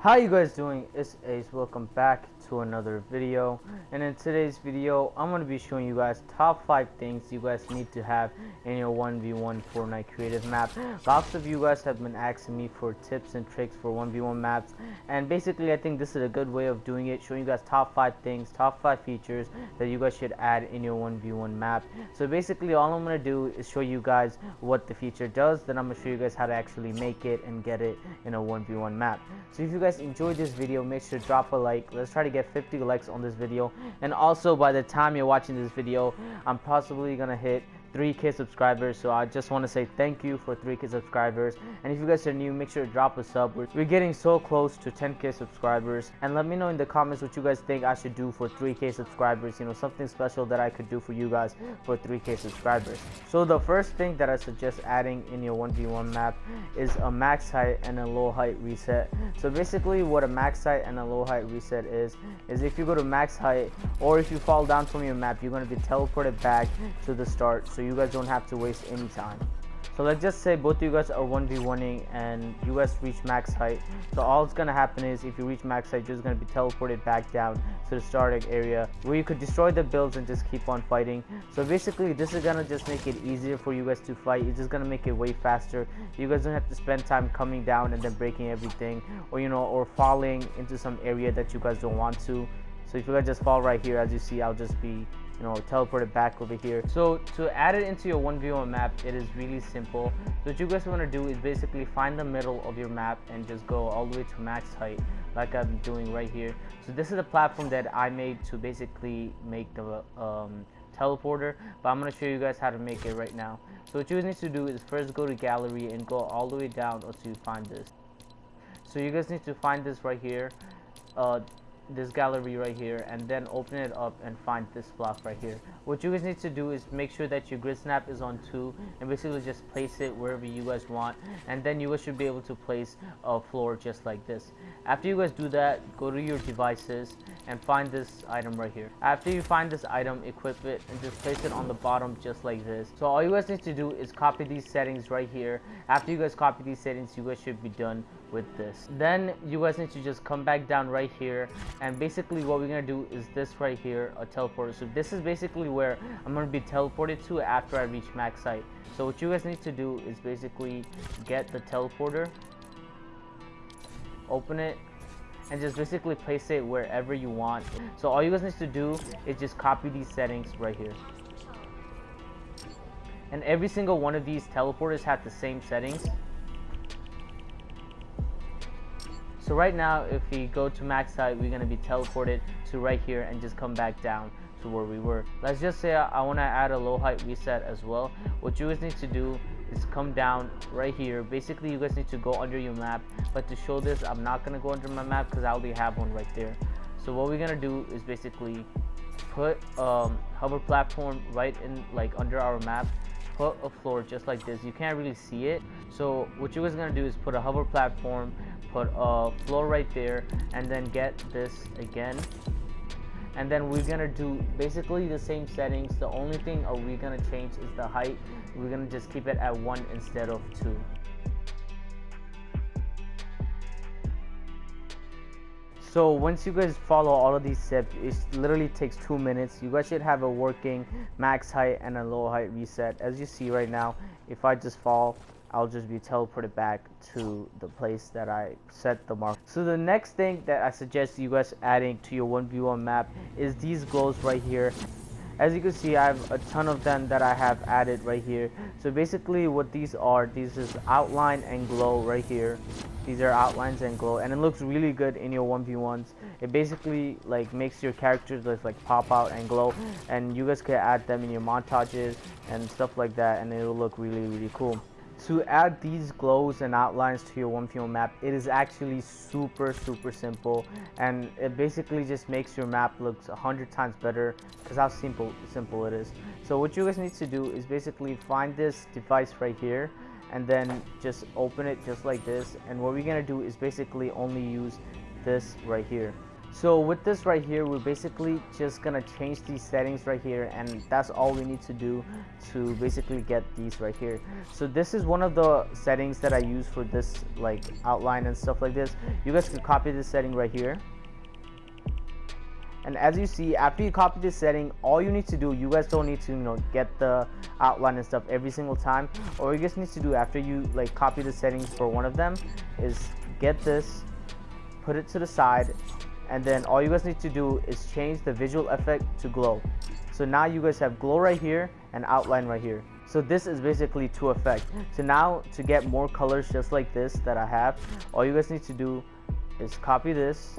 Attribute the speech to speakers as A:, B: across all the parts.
A: How you guys doing? It's Ace. Welcome back to another video. And in today's video, I'm going to be showing you guys top 5 things you guys need to have in your 1v1 Fortnite creative map. Lots of you guys have been asking me for tips and tricks for 1v1 maps. And basically, I think this is a good way of doing it, showing you guys top 5 things, top 5 features that you guys should add in your 1v1 map. So basically, all I'm going to do is show you guys what the feature does. Then I'm going to show you guys how to actually make it and get it in a 1v1 map. So if you guys enjoyed this video, make sure to drop a like. Let's try to get 50 likes on this video. And also, by the time you're watching this video, I'm possibly to hit 3k subscribers so i just want to say thank you for 3k subscribers. And if you guys are new make sure to drop a sub. We're, getting so close to 10k subscribers. And let me know in the comments what you guys think i should do for 3k subscribers you know something special that i could do for you guys for 3k subscribers. So the first thing that i suggest adding in your 1v1 map is a max height and a low height reset. So basically what a max height and a low height reset is is if you go to max height or if you fall down from your map you're going to be teleported back to the start so you guys don't have to waste any time so let's just say both of you guys are 1v1ing and you guys reach max height. So all it's gonna happen is if you reach max height, you're just gonna be teleported back down to the starting area where you could destroy the builds and just keep on fighting. So basically this is gonna just make it easier for you guys to fight. It's just gonna make it way faster. You guys don't have to spend time coming down and then breaking everything or you know or falling into some area that you guys don't want to. So if you guys just fall right here as you see I'll just be you know teleport it back over here. So to add it into your 1v1 map it is really simple. So what you guys want to do is basically find the middle of your map and just go all the way to max height like I'm doing right here. So this is a platform that I made to basically make the um, teleporter but I'm going to show you guys how to make it right now. So what you need to do is first go to gallery and go all the way down until you find this. So you guys need to find this right here. Uh, this gallery right here and then open it up and find this block right here. What you guys need to do is make sure that your grid snap is on 2 and basically just place it wherever you guys want and then you guys should be able to place a floor just like this. After you guys do that go to your devices and find this item right here. After you find this item equip it and just place it on the bottom just like this. So all you guys need to do is copy these settings right here. After you guys copy these settings you guys should be done with this. Then you guys need to just come back down right here. And basically what we're gonna do is this right here a teleporter. So this is basically where I'm gonna be teleported to after I reach max height. So what you guys need to do is basically get the teleporter open it and just basically place it wherever you want. So all you guys need to do is just copy these settings right here. And every single one of these teleporters have the same settings So right now, if we go to max height, we're to be teleported to right here and just come back down to where we were. Let's just say I, to add a low height reset as well. What you guys need to do is come down right here. Basically, you guys need to go under your map. But to show this, I'm not to go under my map because I already have one right there. So what we're to do is basically put um, hover platform right in like under our map put a floor just like this you can't really see it so what you guys gonna do is put a hover platform put a floor right there and then get this again. And then we're gonna do basically the same settings. The only thing are we gonna change is the height. We're gonna just keep it at one instead of two. So once you guys follow all of these steps it literally takes two minutes. You guys should have a working max height and a low height reset. As you see right now if i just fall I'll just be teleported back to the place that I set the mark. So the next thing that I suggest you guys adding to your 1v1 map is these glows right here. As you can see, I have a ton of them that I have added right here. So basically what these are, these is outline and glow right here. These are outlines and glow and it looks really good in your 1v1s. It basically like makes your characters just like pop out and glow and you guys can add them in your montages and stuff like that and it will look really really cool to add these glows and outlines to your 1v1 map it is actually super super simple. And it basically just makes your map look a hundred times better because how simple simple it is. So what you guys need to do is basically find this device right here and then just open it just like this. And what we're gonna do is basically only use this right here So with this right here, we're basically just gonna change these settings right here and that's all we need to do to basically get these right here. So this is one of the settings that I use for this like outline and stuff like this. You guys can copy this setting right here. And as you see, after you copy this setting, all you need to do, you guys don't need to, you know, get the outline and stuff every single time. All you guys need to do after you like copy the settings for one of them is get this, put it to the side, and then all you guys need to do is change the visual effect to glow. So now you guys have glow right here and outline right here. So this is basically to effect so now to get more colors just like this that I have all you guys need to do is copy this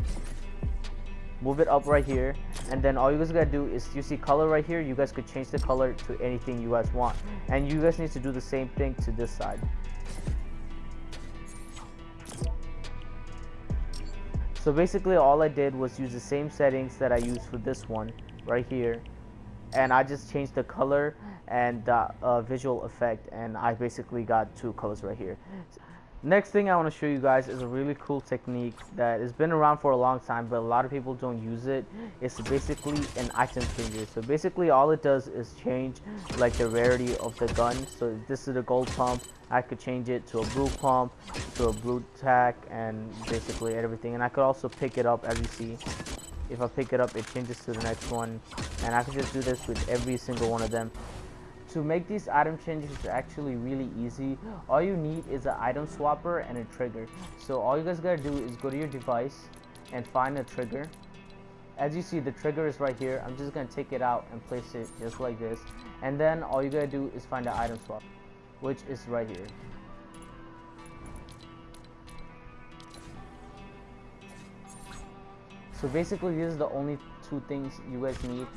A: move it up right here and then all you guys gotta do is you see color right here you guys could change the color to anything you guys want. And you guys need to do the same thing to this side So basically all I did was use the same settings that I used for this one right here and I just changed the color and the uh, visual effect and I basically got two colors right here. Next thing I want to show you guys is a really cool technique that has been around for a long time but a lot of people don't use it. It's basically an item changer. So basically all it does is change like the rarity of the gun. So this is a gold pump. I could change it to a blue pump, to a blue tack and basically everything. And I could also pick it up as you see. If I pick it up it changes to the next one and I can just do this with every single one of them to make these item changes is actually really easy. All you need is an item swapper and a trigger. So all you guys gotta do is go to your device and find a trigger. As you see the trigger is right here. I'm just gonna take it out and place it just like this. And then all you gotta do is find the item swap which is right here. So basically these are the only two things you guys need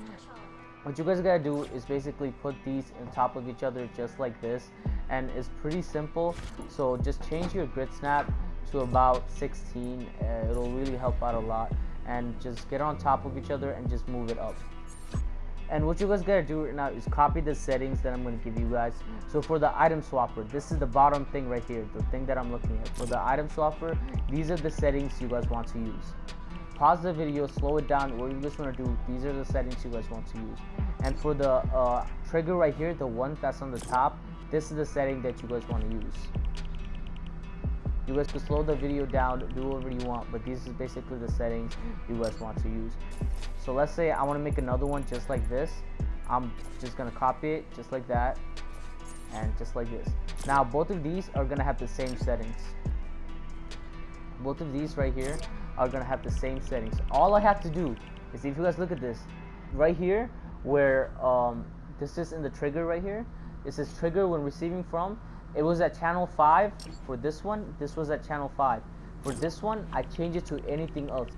A: what you guys gotta do is basically put these on top of each other just like this and it's pretty simple. So just change your grid snap to about 16 uh, it'll really help out a lot. And just get on top of each other and just move it up. And what you guys gotta do right now is copy the settings that I'm gonna give you guys. So for the item swapper this is the bottom thing right here the thing that I'm looking at. For the item swapper these are the settings you guys want to use pause the video, slow it down, what you guys want to do, these are the settings you guys want to use. And for the uh, trigger right here, the one that's on the top, this is the setting that you guys want to use. You guys can slow the video down, do whatever you want, but these is basically the settings you guys want to use. So let's say I want to make another one just like this. I'm just going to copy it just like that and just like this. Now both of these are going to have the same settings. Both of these right here are gonna have the same settings. All I have to do is if you guys look at this right here where um, this is in the trigger right here it says trigger when receiving from. It was at channel 5 for this one this was at channel 5 for this one I change it to anything else.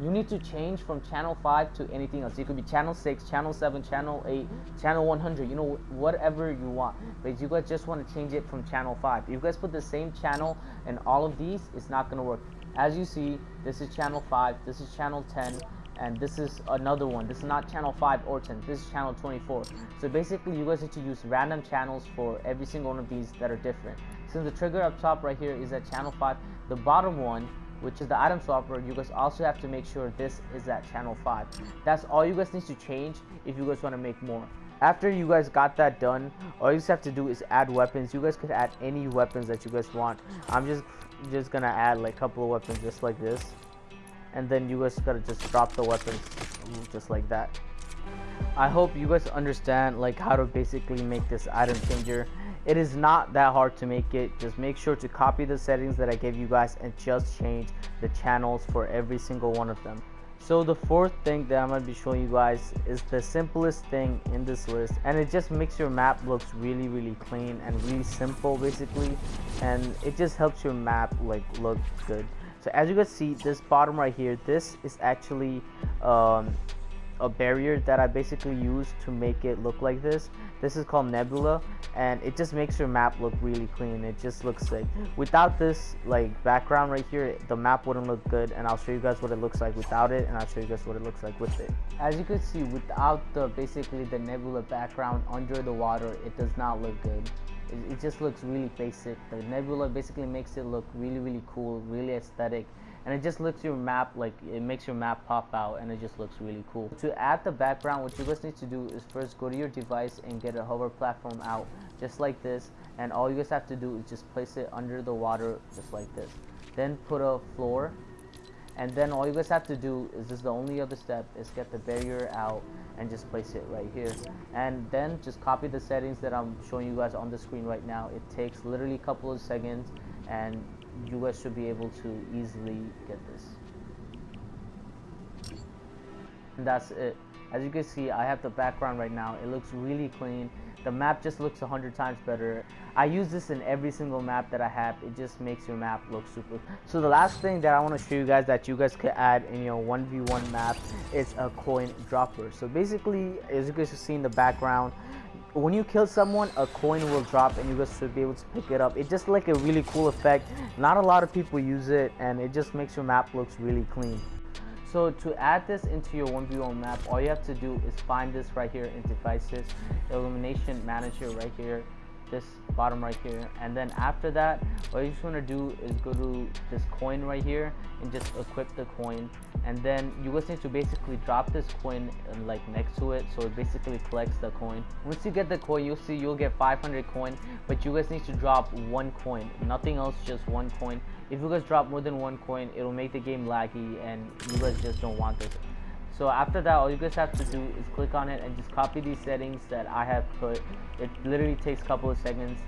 A: You need to change from channel 5 to anything else. It could be channel 6 channel 7 channel 8 channel 100 you know whatever you want. But you guys just want to change it from channel 5 if you guys put the same channel in all of these it's not going to work as you see this is channel 5 this is channel 10 and this is another one. This is not channel 5 or 10 this is channel 24 so basically you guys need to use random channels for every single one of these that are different. Since the trigger up top right here is at channel 5 the bottom one which is the item swapper you guys also have to make sure this is at channel 5 that's all you guys need to change if you guys want to make more after you guys got that done all you just have to do is add weapons. You guys could add any weapons that you guys want. I'm just just gonna add like a couple of weapons just like this. And then you guys gotta just drop the weapons just like that. I hope you guys understand like how to basically make this item changer. It is not that hard to make it. Just make sure to copy the settings that I gave you guys and just change the channels for every single one of them so the fourth thing that I'm going to be showing you guys is the simplest thing in this list and it just makes your map looks really really clean and really simple basically and it just helps your map like look good. So as you can see this bottom right here this is actually um, a barrier that I basically use to make it look like this. This is called Nebula and it just makes your map look really clean. It just looks sick. Without this like background right here, the map wouldn't look good and I'll show you guys what it looks like without it and I'll show you guys what it looks like with it. As you can see without the basically the Nebula background under the water, it does not look good. it, it just looks really basic the nebula basically makes it look really really cool really aesthetic and it just looks your map like it makes your map pop out and it just looks really cool. To add the background what you guys need to do is first go to your device and get a hover platform out just like this. And all you guys have to do is just place it under the water just like this. Then put a floor. And then all you guys have to do is this is the only other step is get the barrier out and just place it right here. And then just copy the settings that I'm showing you guys on the screen right now. It takes literally a couple of seconds and you guys should be able to easily get this. And that's it. As you can see I have the background right now. It looks really clean the map just looks a hundred times better. I use this in every single map that I have. It just makes your map look super. So the last thing that I want to show you guys that you guys could add in your 1v1 map is a coin dropper. So basically as you guys see in the background when you kill someone a coin will drop and you guys should be able to pick it up. It's just like a really cool effect. Not a lot of people use it and it just makes your map looks really clean so to add this into your 1v1 map all you have to do is find this right here in devices elimination manager right here this bottom right here. And then after that what you just want to do is go to this coin right here and just equip the coin. And then you guys need to basically drop this coin and like next to it. So it basically collects the coin. Once you get the coin you'll see you'll get 500 coin but you guys need to drop one coin nothing else just one coin if you guys drop more than one coin it'll make the game laggy and you guys just don't want this. So after that all you guys have to do is click on it and just copy these settings that I have put. It literally takes a couple of seconds.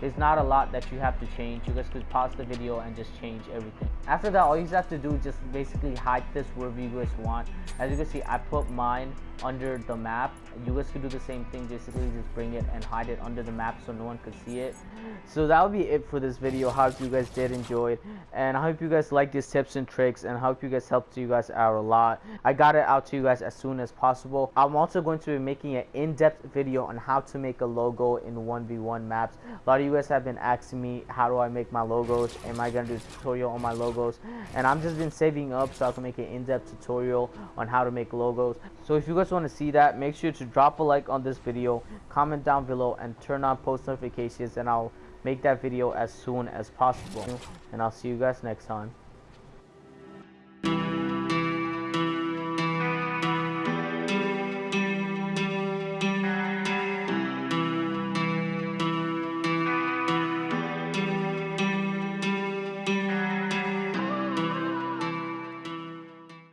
A: There's not a lot that you have to change. You guys could pause the video and just change everything. After that all you have to do is just basically hide this wherever you guys want. As you can see I put mine under the map. You guys could do the same thing basically just bring it and hide it under the map so no one could see it. So that will be it for this video. Hope you guys did enjoy and i hope you guys like these tips and tricks and I hope you guys helped you guys out a lot. I got it out to you guys as soon as possible. I'm also going to be making an in-depth video on how to make a logo in 1v1 maps. A lot of you guys have been asking me how do i make my logos? Am i gonna do a tutorial on my logos? And i'm just been saving up so i can make an in-depth tutorial on how to make logos. So if you guys want to see that, make sure to drop a like on this video, comment down below, and turn on post notifications, and I'll make that video as soon as possible. And I'll see you guys next time.